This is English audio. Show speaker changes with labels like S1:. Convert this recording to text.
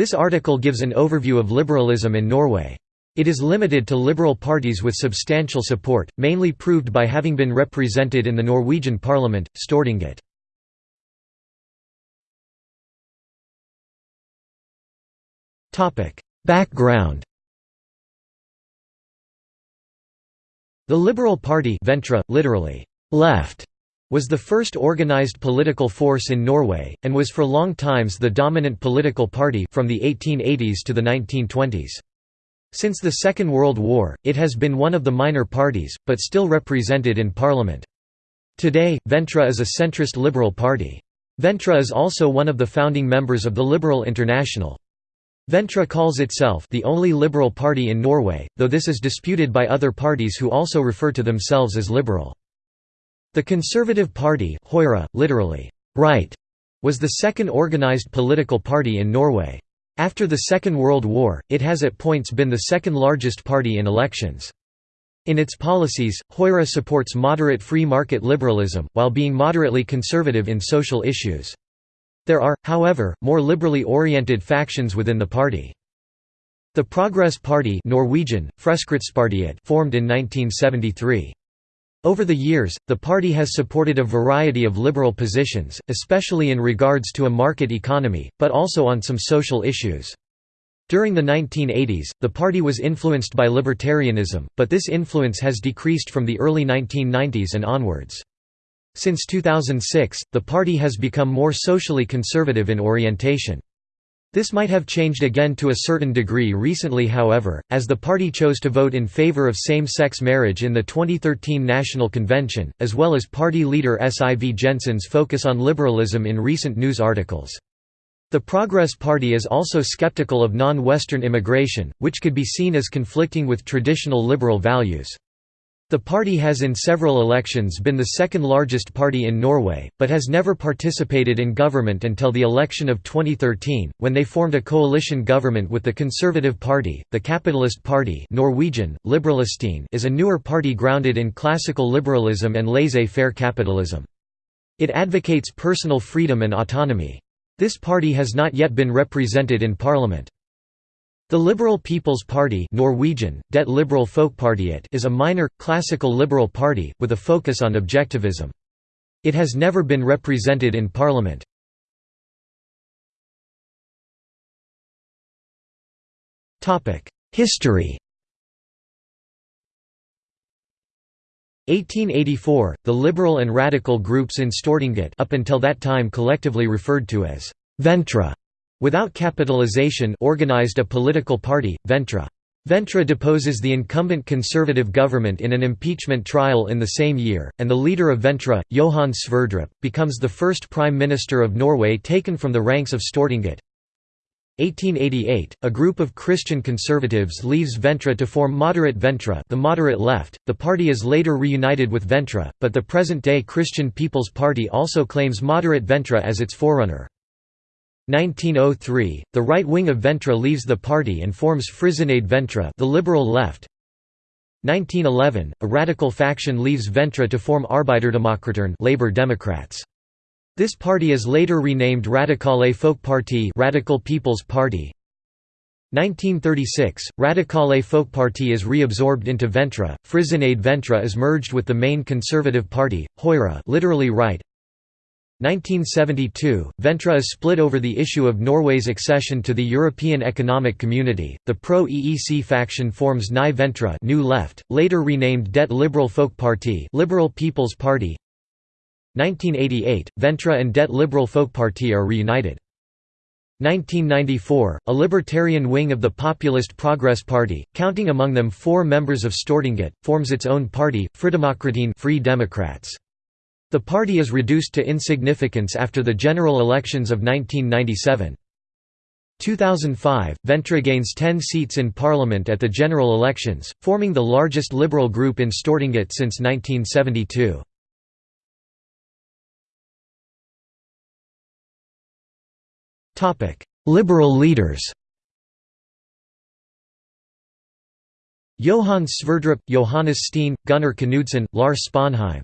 S1: This article gives an overview of liberalism in Norway. It is limited to liberal parties with substantial support, mainly proved by having been represented in the Norwegian parliament, Stortinget. Background The Liberal Party Venstre, literally, left, was the first organized political force in Norway, and was for long times the dominant political party from the 1880s to the 1920s. Since the Second World War, it has been one of the minor parties, but still represented in parliament. Today, Venstre is a centrist liberal party. Venstre is also one of the founding members of the Liberal International. Venstre calls itself the only liberal party in Norway, though this is disputed by other parties who also refer to themselves as liberal. The Conservative Party Høyre, literally, right, was the second organized political party in Norway. After the Second World War, it has at points been the second largest party in elections. In its policies, Høyre supports moderate free market liberalism, while being moderately conservative in social issues. There are, however, more liberally oriented factions within the party. The Progress Party Norwegian, formed in 1973. Over the years, the party has supported a variety of liberal positions, especially in regards to a market economy, but also on some social issues. During the 1980s, the party was influenced by libertarianism, but this influence has decreased from the early 1990s and onwards. Since 2006, the party has become more socially conservative in orientation. This might have changed again to a certain degree recently however, as the party chose to vote in favor of same-sex marriage in the 2013 National Convention, as well as party leader Siv Jensen's focus on liberalism in recent news articles. The Progress Party is also skeptical of non-Western immigration, which could be seen as conflicting with traditional liberal values. The party has in several elections been the second largest party in Norway, but has never participated in government until the election of 2013, when they formed a coalition government with the Conservative Party. The Capitalist Party Norwegian, is a newer party grounded in classical liberalism and laissez-faire capitalism. It advocates personal freedom and autonomy. This party has not yet been represented in parliament. The Liberal People's Party Norwegian, Det Liberal Folkepartiet is a minor, classical liberal party, with a focus on objectivism. It has never been represented in parliament. History 1884, the liberal and radical groups in Stortinget up until that time collectively referred to as Venstre Without capitalization organized a political party, Venstre. Venstre deposes the incumbent conservative government in an impeachment trial in the same year, and the leader of Venstre, Johan Sverdrup, becomes the first prime minister of Norway taken from the ranks of Stortinget. 1888, a group of Christian conservatives leaves Venstre to form Moderate Venstre the moderate left. The party is later reunited with Venstre, but the present-day Christian People's Party also claims Moderate Venstre as its forerunner. 1903, the right wing of Venstre leaves the party and forms Frisinnede Venstre the liberal left. 1911, a radical faction leaves Venstre to form Arbeiderdemokratene Labor Democrats. This party is later renamed Radikale Folkeparti Radical People's Party. 1936, Radikale Folkeparti is reabsorbed into Venstre, Frisinnede Venstre is merged with the main conservative party, Høyre literally right, 1972, Venstre is split over the issue of Norway's accession to the European Economic Community. The pro-EEC faction forms Nye Venstre New Left, later renamed Det Liberal Folkeparti Liberal People's Party. 1988, Venstre and Det Liberal Folkeparti are reunited. 1994, a libertarian wing of the Populist Progress Party, counting among them four members of Stortinget, forms its own party, Fridemokratene Free Democrats. The party is reduced to insignificance after the general elections of 1997. 2005, Venstre gains 10 seats in parliament at the general elections, forming the largest liberal group in Stortinget since 1972. Liberal leaders Johan Sverdrup, Johannes Steen, Gunnar Knudsen, Lars Sponheim